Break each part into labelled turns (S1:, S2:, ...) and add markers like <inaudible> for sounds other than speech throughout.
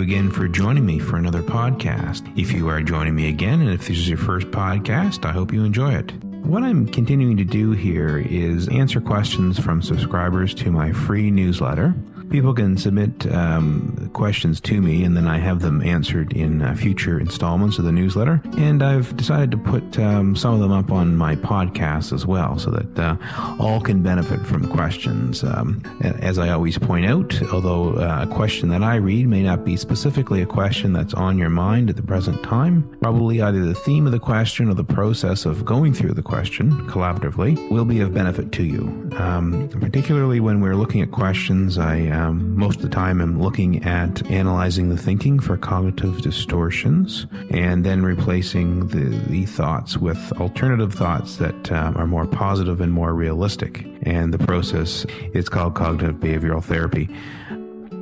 S1: again for joining me for another podcast. If you are joining me again, and if this is your first podcast, I hope you enjoy it. What I'm continuing to do here is answer questions from subscribers to my free newsletter people can submit um, questions to me, and then I have them answered in uh, future installments of the newsletter. And I've decided to put um, some of them up on my podcast as well, so that uh, all can benefit from questions. Um, as I always point out, although uh, a question that I read may not be specifically a question that's on your mind at the present time, probably either the theme of the question or the process of going through the question collaboratively will be of benefit to you. Um, particularly when we're looking at questions, I um, most of the time, I'm looking at analyzing the thinking for cognitive distortions and then replacing the, the thoughts with alternative thoughts that um, are more positive and more realistic. And the process is called cognitive behavioral therapy.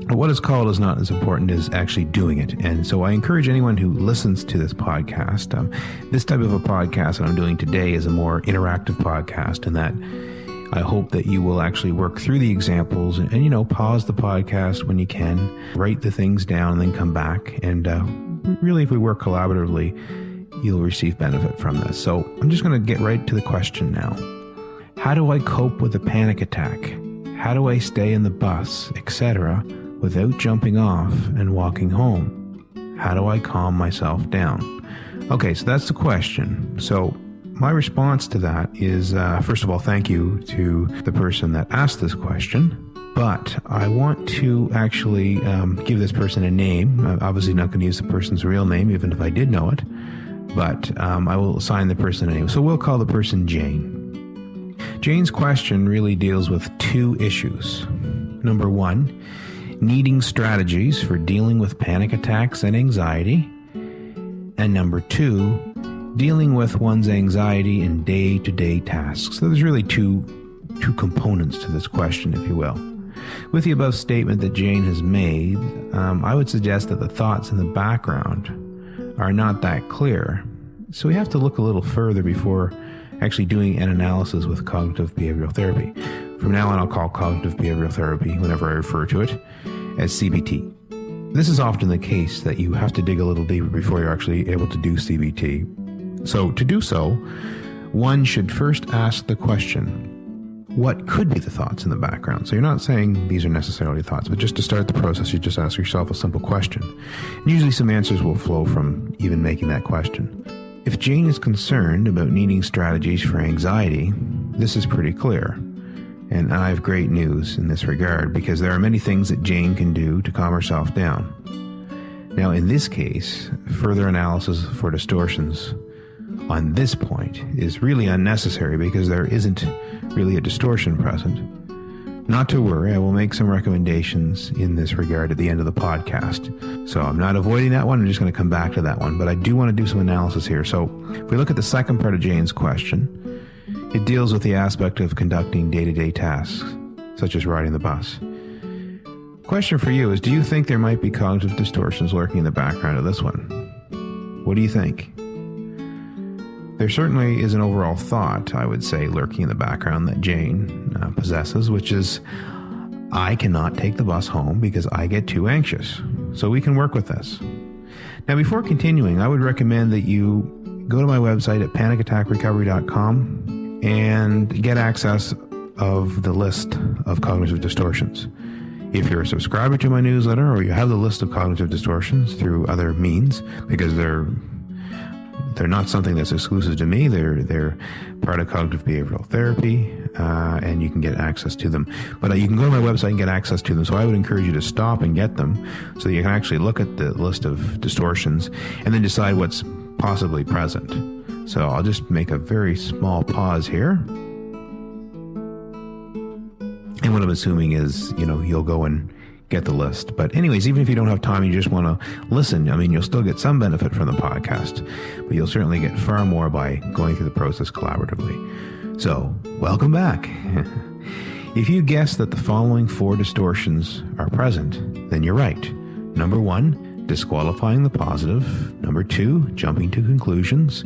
S1: What is called is not as important as actually doing it. And so I encourage anyone who listens to this podcast. Um, this type of a podcast that I'm doing today is a more interactive podcast in that I hope that you will actually work through the examples and, and you know, pause the podcast when you can, write the things down, and then come back. And uh, really, if we work collaboratively, you'll receive benefit from this. So I'm just going to get right to the question now. How do I cope with a panic attack? How do I stay in the bus, etc., without jumping off and walking home? How do I calm myself down? Okay, so that's the question. So my response to that is uh, first of all, thank you to the person that asked this question. But I want to actually um, give this person a name. I'm obviously not going to use the person's real name, even if I did know it. But um, I will assign the person a name. So we'll call the person Jane. Jane's question really deals with two issues. Number one, needing strategies for dealing with panic attacks and anxiety. And number two, dealing with one's anxiety in day to day tasks. So there's really two, two components to this question, if you will. With the above statement that Jane has made, um, I would suggest that the thoughts in the background are not that clear. So we have to look a little further before actually doing an analysis with cognitive behavioral therapy. From now on, I'll call cognitive behavioral therapy, whenever I refer to it, as CBT. This is often the case that you have to dig a little deeper before you're actually able to do CBT so, to do so, one should first ask the question what could be the thoughts in the background? So, you're not saying these are necessarily thoughts, but just to start the process, you just ask yourself a simple question. And usually, some answers will flow from even making that question. If Jane is concerned about needing strategies for anxiety, this is pretty clear. And I have great news in this regard because there are many things that Jane can do to calm herself down. Now, in this case, further analysis for distortions on this point is really unnecessary because there isn't really a distortion present. Not to worry, I will make some recommendations in this regard at the end of the podcast. So I'm not avoiding that one, I'm just going to come back to that one. But I do want to do some analysis here. So if we look at the second part of Jane's question, it deals with the aspect of conducting day to day tasks, such as riding the bus. Question for you is Do you think there might be cognitive distortions lurking in the background of this one? What do you think? There certainly is an overall thought, I would say, lurking in the background that Jane uh, possesses, which is I cannot take the bus home because I get too anxious. So we can work with this. Now, before continuing, I would recommend that you go to my website at panicattackrecovery.com and get access of the list of cognitive distortions. If you're a subscriber to my newsletter or you have the list of cognitive distortions through other means, because they're they're not something that's exclusive to me. They're they're part of cognitive behavioral therapy, uh, and you can get access to them. But uh, you can go to my website and get access to them. So I would encourage you to stop and get them, so that you can actually look at the list of distortions and then decide what's possibly present. So I'll just make a very small pause here. And what I'm assuming is, you know, you'll go and get the list. But, anyways, even if you don't have time, you just want to listen. I mean, you'll still get some benefit from the podcast, but you'll certainly get far more by going through the process collaboratively. So, welcome back. <laughs> if you guess that the following four distortions are present, then you're right. Number one, disqualifying the positive. Number two, jumping to conclusions,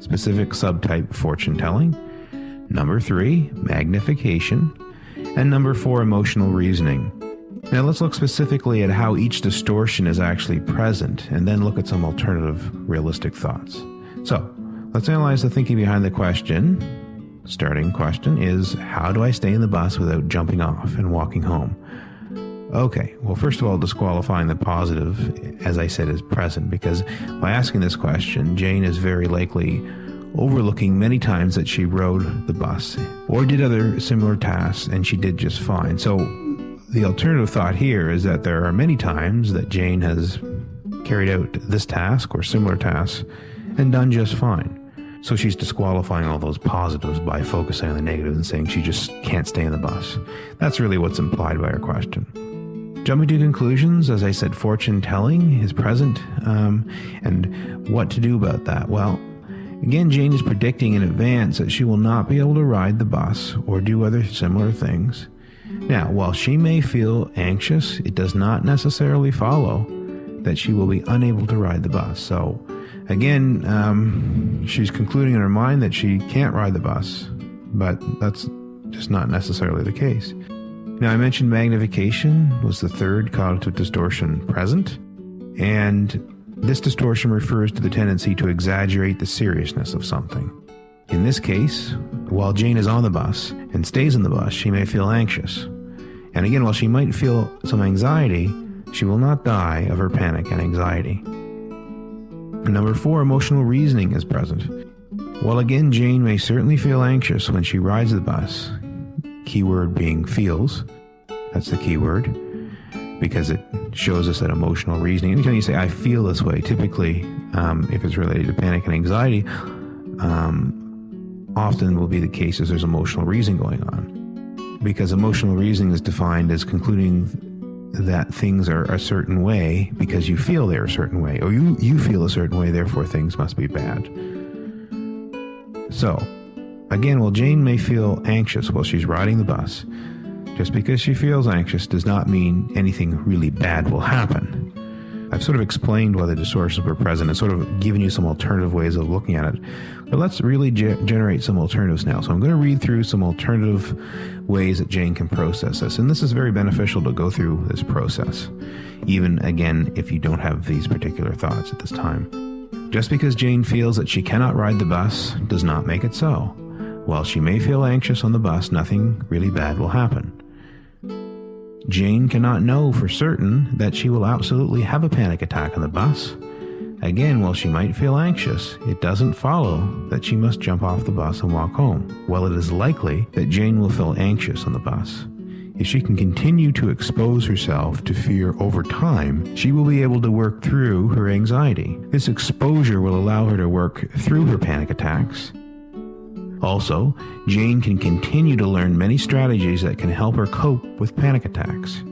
S1: specific subtype fortune telling. Number three, magnification. And number four, emotional reasoning. Now let's look specifically at how each distortion is actually present and then look at some alternative realistic thoughts. So let's analyze the thinking behind the question. Starting question is How do I stay in the bus without jumping off and walking home? Okay, well, first of all, disqualifying the positive, as I said, is present because by asking this question, Jane is very likely overlooking many times that she rode the bus or did other similar tasks and she did just fine. So the alternative thought here is that there are many times that Jane has carried out this task or similar tasks and done just fine. So she's disqualifying all those positives by focusing on the negative and saying she just can't stay in the bus. That's really what's implied by her question. Jumping to conclusions, as I said, fortune telling is present, um, and what to do about that? Well, Again, Jane is predicting in advance that she will not be able to ride the bus or do other similar things. Now, while she may feel anxious, it does not necessarily follow that she will be unable to ride the bus. So, again, um, she's concluding in her mind that she can't ride the bus, but that's just not necessarily the case. Now, I mentioned magnification was the third cognitive distortion present, and this distortion refers to the tendency to exaggerate the seriousness of something. In this case, while Jane is on the bus and stays in the bus, she may feel anxious. And again, while she might feel some anxiety, she will not die of her panic and anxiety. Number four, emotional reasoning is present. While again, Jane may certainly feel anxious when she rides the bus, keyword being feels, that's the keyword, because it shows us that emotional reasoning. Anytime you say, I feel this way, typically, um, if it's related to panic and anxiety, um, often will be the case as there's emotional reasoning going on. Because emotional reasoning is defined as concluding that things are a certain way because you feel they're a certain way, or you, you feel a certain way, therefore things must be bad. So, again, while Jane may feel anxious while she's riding the bus, just because she feels anxious does not mean anything really bad will happen. I've sort of explained why the distortions were present and sort of given you some alternative ways of looking at it. But let's really ge- generate some alternatives now. So I'm going to read through some alternative ways that Jane can process this. And this is very beneficial to go through this process, even again, if you don't have these particular thoughts at this time. Just because Jane feels that she cannot ride the bus does not make it so. While she may feel anxious on the bus, nothing really bad will happen. Jane cannot know for certain that she will absolutely have a panic attack on the bus. Again, while she might feel anxious, it doesn't follow that she must jump off the bus and walk home. While it is likely that Jane will feel anxious on the bus, if she can continue to expose herself to fear over time, she will be able to work through her anxiety. This exposure will allow her to work through her panic attacks also, Jane can continue to learn many strategies that can help her cope with panic attacks.